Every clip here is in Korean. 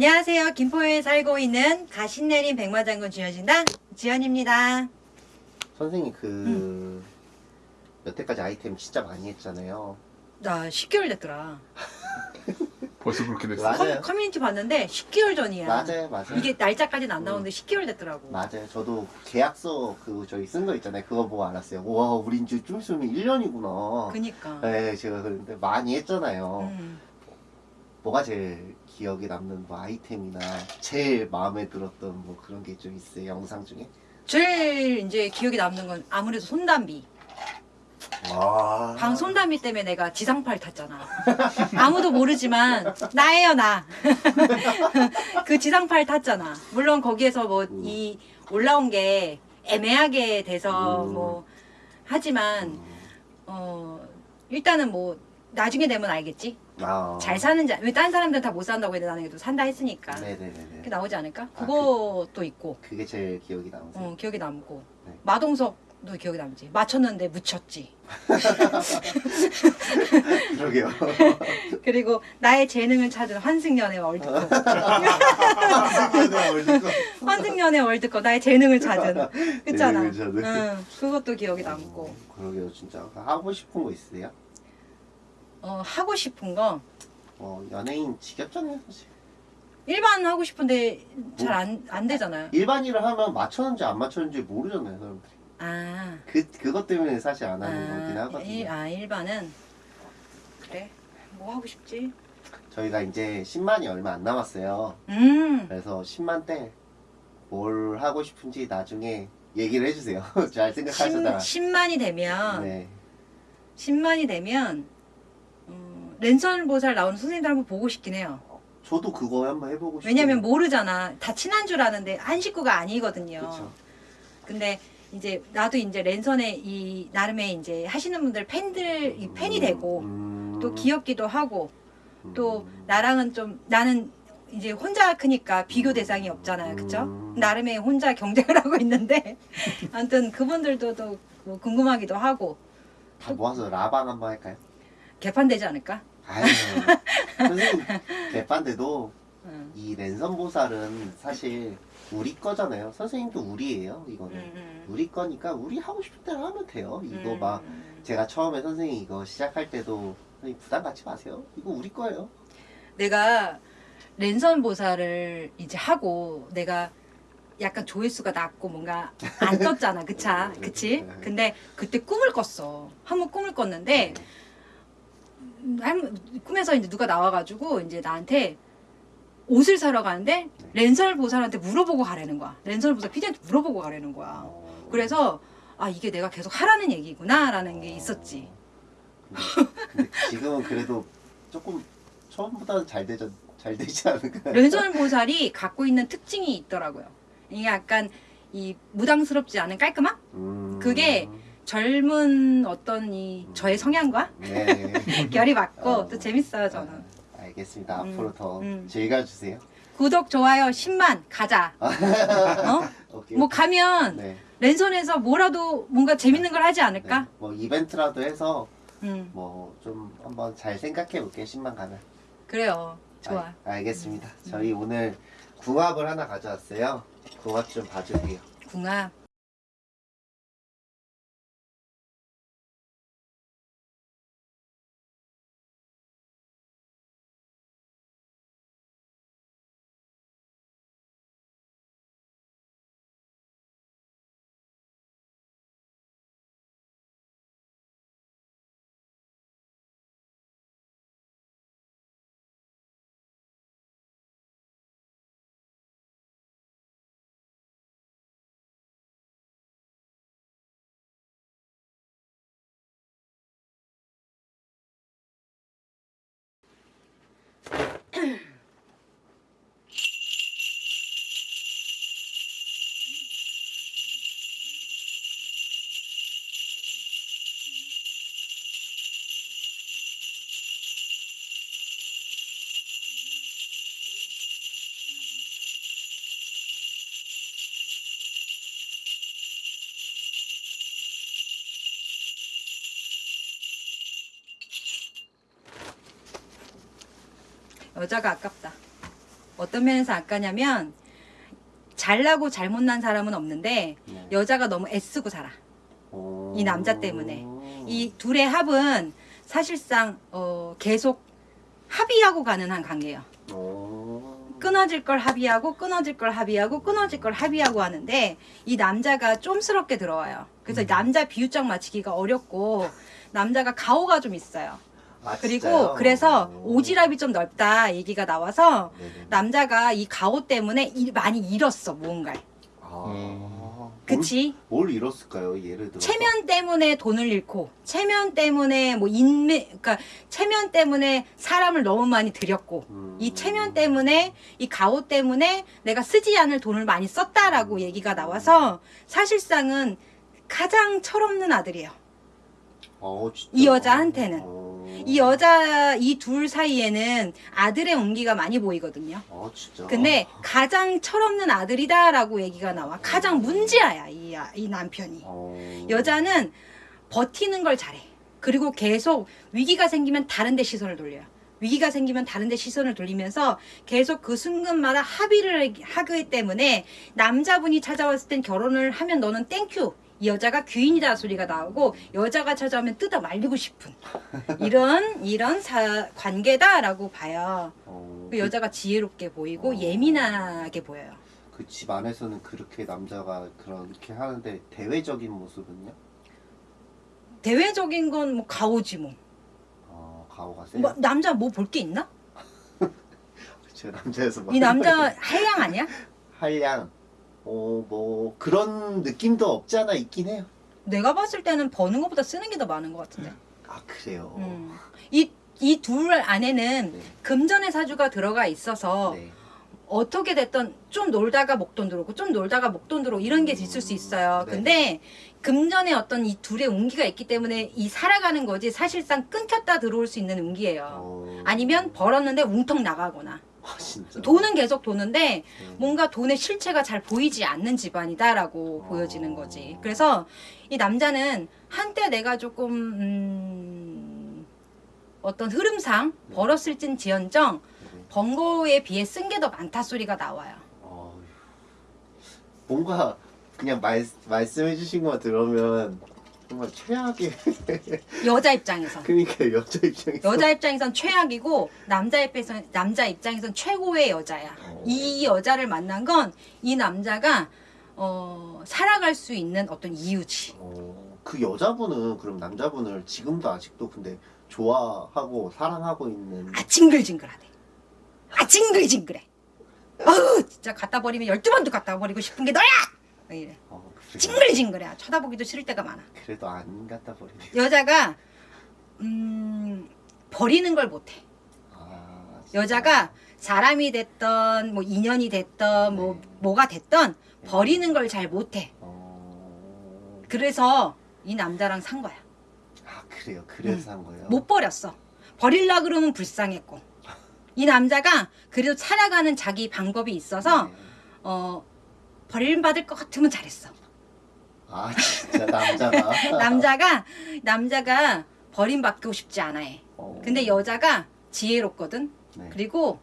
안녕하세요. 김포에 살고 있는 가신내린 백마장군 주현신당 지연입니다. 선생님 그 여태까지 아이템 진짜 많이 했잖아요. 나 10개월 됐더라. 벌써 그렇게 됐어? 맞아요. 커, 커뮤니티 봤는데 10개월 전이야. 맞아요, 맞아요. 이게 날짜까지는 안 나오는데 10개월 됐더라고. 맞아요. 저도 계약서 그 저희 쓴 거 있잖아요. 그거 보고 알았어요. 와, 우리 이제 좀 있으면 1년이구나. 그니까. 네, 제가 그런데 많이 했잖아요. 음. 뭐가 제일 기억에 남는 뭐 아이템이나 제일 마음에 들었던 뭐 그런 게 좀 있어요. 영상 중에. 제일 이제 기억에 남는 건 아무래도 손담비. 와. 방 손담비 때문에 내가 지상파를 탔잖아. 아무도 모르지만 나예요 나. 그 지상파를 탔잖아. 물론 거기에서 뭐 이 올라온 게 애매하게 돼서 음. 뭐 하지만 어 일단은 뭐 나중에 되면 알겠지. 아. 잘 사는지 왜 다른 사람들은 다 못 산다고 했는데 나는 그래도 산다 했으니까 네네네네. 그게 나오지 않을까? 아, 그것도 있고 그게 제일 기억이 남으세요. 어 기억에 남고 네. 마동석도 기억에 남지. 맞췄는데 묻혔지. 그러게요. 그리고 나의 재능을 찾은 환승연애 월드컵. 네, 월드컵. 나의 재능을 찾은. 그잖아. 재능을 찾은. 응, 그것도 기억에 남고. 어, 그러게요, 진짜. 하고 싶은 거 있으세요? 어, 하고 싶은 거 어, 연예인 지겹잖아요, 사실. 일반 하고 싶은데 잘 안 안 되잖아요. 일반일을 하면 맞췄는지 안 맞췄는지 모르잖아요, 사람들이. 아, 그, 그것 때문에 사실 안 하는 거긴 아, 하거든요. 일, 아 일반은 그래. 뭐 하고 싶지? 저희가 이제 10만이 얼마 안 남았어요. 음, 그래서 10만 때 뭘 하고 싶은지 나중에 얘기를 해주세요. 잘 10, 생각하시다가. 10만이 되면 네. 10만이 되면 어, 랜선 보살 나오는 선생님들 한번 보고 싶긴 해요. 저도 그거 한번 해보고 싶어요. 왜냐면 모르잖아. 다 친한 줄 아는데 한 식구가 아니거든요. 그쵸. 근데 이제 나도 이제 랜선에 이 나름의 이제 하시는 분들 팬들 이 팬이 되고 음, 또 귀엽기도 하고 또 음, 나랑은 좀 나는 이제 혼자 크니까 비교 대상이 없잖아요. 그쵸? 음. 나름의 혼자 경쟁을 하고 있는데 아무튼 그분들도 또뭐 궁금하기도 하고 다 모아서 라방 한번 할까요? 개판되지 않을까? 아유, 선생님 개판데도 응. 이 랜선 보살은 사실 우리 거잖아요. 선생님도 우리예요. 이거는 음, 음. 우리 거니까 우리 하고 싶은 대로 하면 돼요. 이거 음, 막 음. 제가 처음에 선생님 이거 시작할 때도 선생님 부담 갖지 마세요. 이거 우리 거예요. 내가 랜선 보살을 이제 하고 내가 약간 조회수가 낮고 뭔가 안 떴잖아 그차 그치 근데 그때 꿈을 꿨어 한번 꿈을 꿨는데 음, 한- 꿈에서 이제 누가 나와가지고 이제 나한테 옷을 사러 가는데 랜선 보살한테 물어보고 가라는 거야 랜선 보살 피디한테 물어보고 가라는 거야 어, 그래서 아 이게 내가 계속 하라는 얘기구나 라는 게 있었지 근데, 지금은 그래도 조금 처음보다는 잘 되죠. 잘 되지 않을까요? 랜선 보살이 갖고 있는 특징이 있더라고요. 이게 약간 이 무당스럽지 않은 깔끔함? 음, 그게 젊은 어떤 이 저의 성향과 네. 결이 맞고 어. 또 재밌어요 저는. 아, 알겠습니다. 음, 앞으로 더 음. 즐겨주세요. 구독 좋아요 10만 가자. 어? 오케이. 뭐 가면 네. 랜선에서 뭐라도 뭔가 재밌는 걸 하지 않을까? 네. 뭐 이벤트라도 해서 음 뭐좀 한번 잘 생각해 볼게요. 10만 가면. 그래요. 좋아. 알, 알겠습니다. 저희 오늘 궁합을 하나 가져왔어요. 궁합 좀 봐주세요. 궁합. 여자가 아깝다. 어떤 면에서 악하냐면 잘나고 잘못난 사람은 없는데 네. 여자가 너무 애쓰고 살아. 오. 이 남자 때문에. 이 둘의 합은 사실상 어, 계속 합의하고 가는 한 관계예요. 오. 끊어질 걸 합의하고 끊어질 걸 합의하고 끊어질 걸 합의하고 하는데 이 남자가 좀스럽게 들어와요. 그래서 음. 남자 비유적 맞추기가 어렵고 남자가 가오가 좀 있어요. 아, 그리고 진짜요? 그래서 오. 오지랖이 좀 넓다 얘기가 나와서 네네. 남자가 이 가오 때문에 일- 많이 잃었어 무언가를. 아. 음. 그치? 뭘, 뭘 잃었을까요? 예를 들어. 체면 때문에 돈을 잃고 체면 때문에 뭐 인맥 그러니까 체면 때문에 사람을 너무 많이 들였고 음. 이 체면 때문에 이 가오 때문에 내가 쓰지 않을 돈을 많이 썼다라고 얘기가 나와서 사실상은 가장 철없는 아들이에요. 어, 진짜? 이 여자한테는. 어. 이 여자 이 둘 사이에는 아들의 온기가 많이 보이거든요. 어, 진짜. 근데 가장 철없는 아들이다라고 얘기가 나와. 가장 문제아야 이, 아- 이 남편이. 어. 여자는 버티는 걸 잘해. 그리고 계속 위기가 생기면 다른 데 시선을 돌려요. 위기가 생기면 다른 데 시선을 돌리면서 계속 그 순간마다 합의를 하기 때문에 남자분이 찾아왔을 땐 결혼을 하면 너는 thank you. 이 여자가 귀인이다 소리가 나오고 여자가 찾아오면 뜯어 말리고 싶은 이런 이런 사, 관계다라고 봐요. 어, 그 여자가 지혜롭게 보이고 어. 예민하게 보여요. 그 집 안에서는 그렇게 남자가 그렇게 하는데 대외적인 모습은요? 대외적인 건 뭐 가오지 뭐. 어, 가오가 세요. 뭐 남자 뭐 볼 게 있나? 제가 남자여서 이 남자 한량 아니야? 한량. 어, 뭐 그런 느낌도 없지 않아 있긴 해요. 내가 봤을 때는 버는 것보다 쓰는 게 더 많은 것 같은데. 아 그래요. 음. 이, 이 둘 안에는 네. 금전의 사주가 들어가 있어서 네. 어떻게 됐던 좀 놀다가 목돈 들어오고 좀 놀다가 목돈 들어오고 이런 게 있을 수 있어요. 네. 근데 금전의 어떤 이 둘의 운기가 있기 때문에 이 살아가는 거지 사실상 끊겼다 들어올 수 있는 운기예요. 어... 아니면 벌었는데 웅텅 나가거나 아, 진짜. 돈은 계속 도는데 네. 뭔가 돈의 실체가 잘 보이지 않는 집안이다라고 어. 보여지는 거지. 그래서 이 남자는 한때 내가 조금 음, 어떤 흐름상 네. 벌었을진 지언정 네. 번 거에 비해 쓴 게 더 많다 소리가 나와요. 어휴. 뭔가 그냥 말, 말씀해 주신 거 들으면 정말 최악의 여자 입장에서. 그러니까 여자 입장에서 여자 입장에선 최악이고 남자 입장에선 남자 입장에선 최고의 여자야. 어. 이 여자를 만난 건 이 남자가 어, 살아갈 수 있는 어떤 이유지. 어, 그 여자분은 그럼 남자분을 지금도 아직도 근데 좋아하고 사랑하고 있는 아 징글징글하대. 아 징글징글해. 아우 진짜 갖다 버리면 열두 번도 갖다 버리고 싶은 게 너야. 막 이래. 어? 징글징글해. 쳐다보기도 싫을 때가 많아. 그래도 안 갖다 버리네 여자가 음 버리는 걸 못해. 아. 여자가 사람이 됐던 뭐 인연이 됐던 뭐 네. 뭐가 됐던 버리는 걸 잘 못해. 어... 그래서 이 남자랑 산 거야. 아 그래요 그래서 한 거예요 못 버렸어. 버릴라 그러면 불쌍했고. 이 남자가 그래도 살아가는 자기 방법이 있어서 네. 어 버림받을 것 같으면 잘했어. 아 진짜 남자가 남자가 남자가 버림받고 싶지 않아 해. 어. 근데 여자가 지혜롭거든. 네. 그리고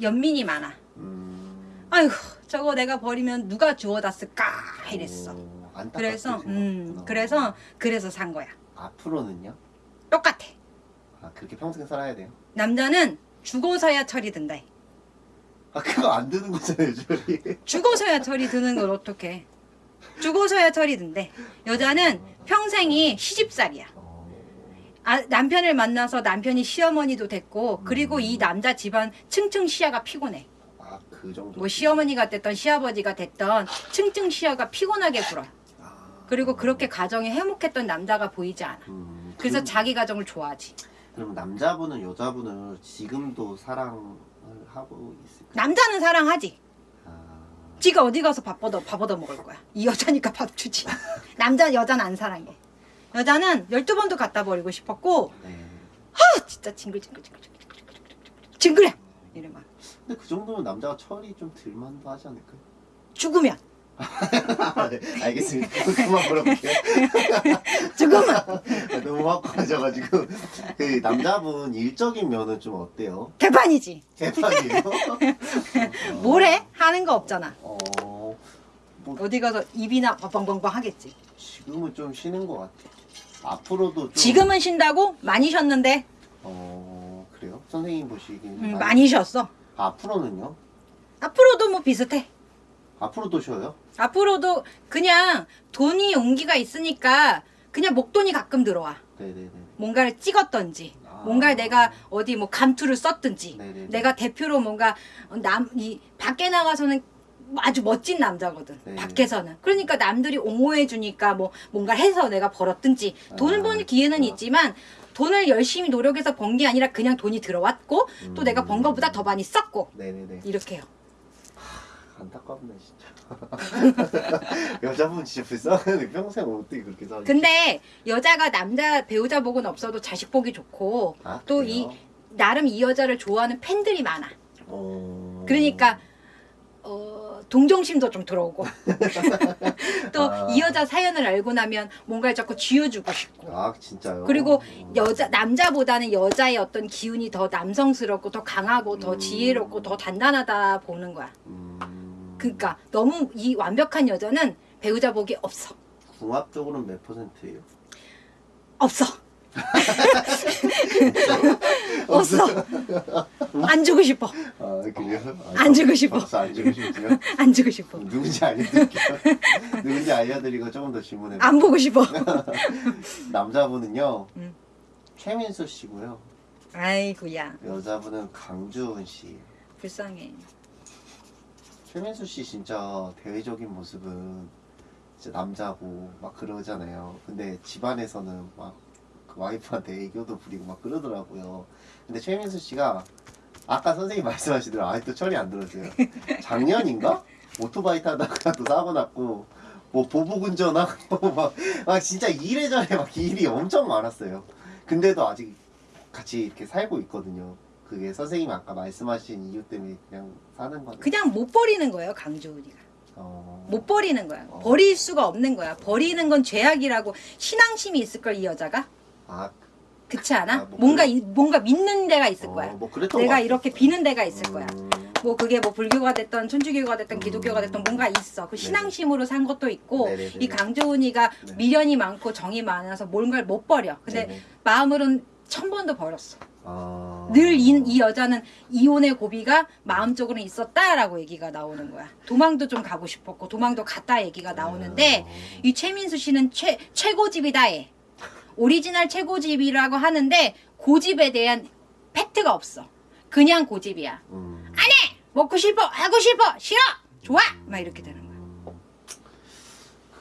연민이 많아. 음... 아이고 저거 내가 버리면 누가 주워다 쓸까 이랬어. 어, 안타깝게 그래서 음. 그래서 그래서 산 거야. 앞으로는요? 똑같아. 아 그렇게 평생 살아야 돼요? 남자는 죽어서야 철이 든다. 아 그거 안 드는 거잖아요 저리 죽어서야 철이 드는 걸 어떡해. 죽어서야 철이 든대. 여자는 평생이 시집살이야. 어... 아, 남편을 만나서 남편이 시어머니도 됐고 그리고 음. 이 남자 집안 층층 시야가 피곤해. 아 그 정도 뭐 시어머니가 됐던 시아버지가 됐던 층층 시야가 피곤하게 굴어. 아... 그리고 그렇게 가정이 해목했던 남자가 보이지 않아. 음, 그래서 그럼- 자기 가정을 좋아하지. 그럼 남자분은 여자분을 지금도 사랑을 하고 있을까요? 남자는 사랑하지. 아... 지가 어디 가서 밥 얻어 밥 얻어 먹을 거야. 이 여자니까 밥 주지. 남자 여자는 안 사랑해. 여자는 열두 번도 갖다 버리고 싶었고 네. 아, 진짜 징글징글징글징글 징글해. 이래 막 근데 그 정도면 남자가 철이 좀 들만도 하지 않을까요? 죽으면 아, 네, 알겠습니다. 그만 물어볼게요. 조금만 너무 화가져가지고 그 남자분 일적인 면은 좀 어때요? 개판이지. 개판이에요? 뭐래? 하는 거 없잖아. 어, 뭐 어디 가서 입이나 뻥뻥뻥 하겠지. 지금은 좀 쉬는 것 같아. 앞으로도 좀 지금은 쉰다고? 많이 쉬었는데 어 그래요? 선생님 보시기에는 음, 많이 쉬었어. 앞으로는요? 앞으로도 뭐 비슷해. 앞으로도 쉬어요? 앞으로도 그냥 돈이 용기가 있으니까 그냥 목돈이 가끔 들어와. 네네네. 뭔가를 찍었던지, 아. 뭔가 내가 어디 뭐 감투를 썼든지, 네네네. 내가 대표로 뭔가 남, 이, 밖에 나가서는 아주 멋진 남자거든. 네. 밖에서는. 그러니까 남들이 옹호해 주니까 뭐 뭔가 해서 내가 벌었든지 돈을 아, 버는 기회는 그렇구나. 있지만 돈을 열심히 노력해서 번 게 아니라 그냥 돈이 들어왔고 또 음. 내가 번 거보다 더 많이 썼고 네네네. 이렇게 해요. 안타깝네 진짜. 여자분 진짜 불쌍하네. 평생 어떻게 그렇게 살? 근데 여자가 남자 배우자 복은 없어도 자식 복이 좋고 아, 또? 이 나름 이 여자를 좋아하는 팬들이 많아. 어... 그러니까 어, 동정심도 좀 들어오고 또이 아. 여자 사연을 알고 나면 뭔가를 자꾸 쥐어주고 싶고 아 진짜요? 그리고 어. 여자 남자보다는 여자의 어떤 기운이 더 남성스럽고 더 강하고 더 음. 지혜롭고 더 단단하다 보는 거야. 음... 그러니까 너무 이 완벽한 여자는 배우자 복이 없어. 궁합적으로는 몇 퍼센트예요? 없어. 없어. 안 주고 싶어. 아 그래요? 아, 안 주고 싶어. 안 주고 싶어요? 안 주고 싶어. 누군지 알려드릴게요. 누군지 알려드리고 조금 더 질문해. 안 보고 싶어. 남자분은요 음. 최민수 씨고요. 아이고야 여자분은 강주은 씨. 불쌍해. 최민수 씨 진짜 대외적인 모습은 진짜 남자고 막 그러잖아요. 근데 집안에서는 막 그 와이프한테 애교도 부리고 막 그러더라고요. 근데 최민수 씨가 아까 선생님 말씀하신 대로 아직도 철이 안 들었어요. 작년인가? 오토바이 타다가 또 사고 났고 뭐 보복 운전하고 막, 막 진짜 이래저래 막 일이 엄청 많았어요. 근데도 아직 같이 이렇게 살고 있거든요. 그게 선생님 아까 말씀하신 이유 때문에 그냥 사는 거죠. 그냥 못 버리는 거예요 강조은이가. 어... 못 버리는 거야. 어. 버릴 수가 없는 거야. 버리는 건 죄악이라고 신앙심이 있을 걸 이 여자가. 아, 그렇지 않아? 아, 뭐 뭔가 그래. 이- 뭔가 믿는 데가 있을 어, 거야. 뭐 내가 것 이렇게. 비는 데가 있을 거야. 음, 뭐 그게 뭐 불교가 됐던 천주교가 됐던 기독교가 됐던 뭔가 있어. 그 네네. 신앙심으로 산 것도 있고 네네네. 이 강조은이가 네. 미련이 많고 정이 많아서 뭔가를 못 버려. 근데 네네. 마음으로는 천 번도 버렸어. 아... 늘 이 여자는 이혼의 고비가 마음적으로 있었다라고 얘기가 나오는 거야. 도망도 좀 가고 싶었고 도망도 갔다 얘기가 나오는데 어. 이 최민수 씨는 최 최고집이다 해. 오리지널 최고집이라고 하는데 고집에 대한 팩트가 없어. 그냥 고집이야. 음. 먹고 싶어, 하고 싶어, 싫어, 좋아, 막 이렇게 되는 거야. 음.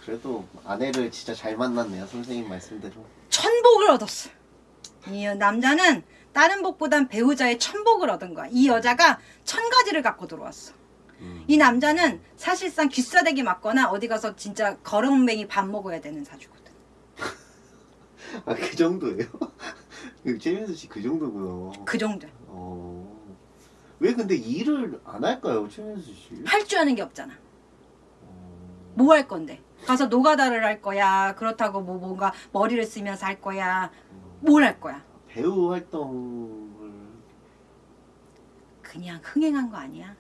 그래도 아내를 진짜 잘 만났네요 선생님 말씀대로 천복을 얻었어. 이 남자는 다른 복보단 배우자의 천복을 얻은 거야. 이 여자가 천 가지를 갖고 들어왔어. 음. 이 남자는 사실상 귀싸대기 맞거나 어디 가서 진짜 거렁뱅이 밥 먹어야 되는 사주거든. 아 그 정도예요? 그 최민수 씨 그 정도구나 그 정도. 어... 왜 근데 일을 안 할까요 최민수 씨? 할 줄 아는 게 없잖아. 어... 뭐할 건데? 가서 노가다를 할 거야. 그렇다고 뭐 뭔가 머리를 쓰면서 할 거야. 뭘 할 거야? 배우 활동을 그냥 흥행한 거 아니야?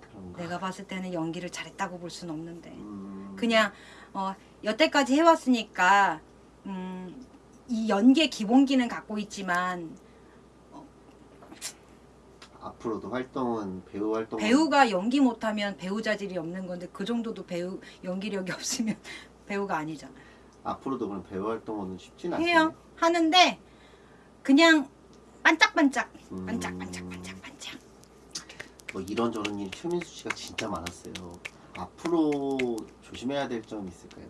그런가 내가 봤을 때는 연기를 잘했다고 볼 수는 없는데. 음... 그냥 어, 여태까지 해왔으니까 음, 이 연기의 기본기는 갖고 있지만 앞으로도 활동은 배우 활동 배우가 연기 못하면 배우 자질이 없는 건데 그 정도도 배우 연기력이 없으면 배우가 아니잖아. 앞으로도 그럼 배우 활동은 쉽진 않아요. 해요 하는데 그냥 반짝반짝 음. 반짝반짝 반짝반짝 뭐 이런저런 일이 최민수 씨가 진짜 많았어요. 앞으로 조심해야 될점 있을까요?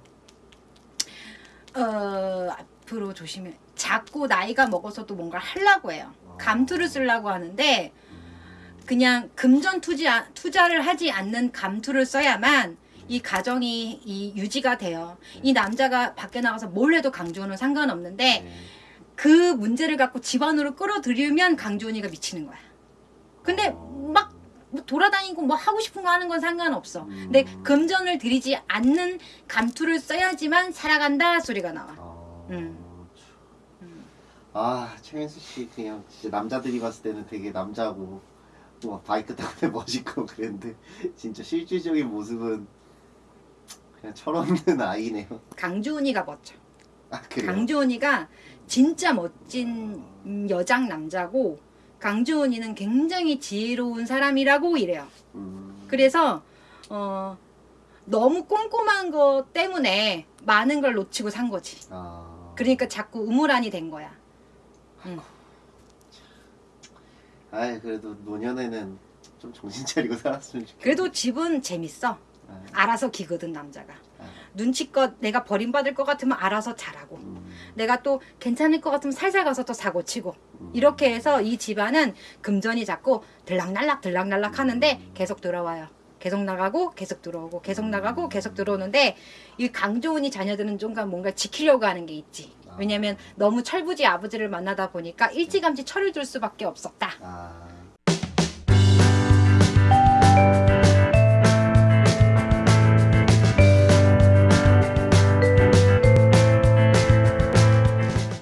어 앞으로 조심해. 자꾸 나이가 먹어서도 뭔가 하려고 해요. 어. 감투를 쓰려고 하는데 음, 그냥 금전 투자 투자를 하지 않는 감투를 써야만 이 가정이 이 유지가 돼요. 이 남자가 밖에 나가서 뭘 해도 강조는 상관없는데 네. 그 문제를 갖고 집안으로 끌어들이면 강조은이가 미치는 거야. 근데 어. 막뭐 돌아다니고 뭐 하고 싶은 거 하는 건 상관없어. 음. 근데 금전을 들이지 않는 감투를 써야지만 살아간다 소리가 나와. 아, 음. 참. 아 최민수 씨 그냥 진짜 남자들이 봤을 때는 되게 남자고 막 바이크 다니면 멋있고 그랬는데 진짜 실질적인 모습은 그냥 철없는 아이네요. 강주은이가 멋져. 아 그래요? 강주은이가 진짜 멋진 여장 남자고 강주은이는 굉장히 지혜로운 사람이라고 이래요. 음. 그래서 어 너무 꼼꼼한 거 때문에 많은 걸 놓치고 산 거지. 아. 그러니까 자꾸 우물안이 된 거야. 아이 그래도 노년에는 좀 정신 차리고 살았으면 좋겠네. 그래도 집은 재밌어. 아, 알아서 기거든 남자가. 아, 눈치껏 내가 버림받을 것 같으면 알아서 잘하고 음, 내가 또 괜찮을 것 같으면 살살 가서 또 사고 치고 음. 이렇게 해서 이 집안은 금전이 자꾸 들락날락 들락날락 하는데 계속 들어와요. 계속 나가고 계속 들어오고 계속 나가고 계속 들어오는데 이 강조은이 자녀들은 좀 뭔가 지키려고 하는 게 있지. 왜냐면 너무 철부지 아버지를 만나다 보니까 일찌감치 철을 들 수밖에 없었다. 아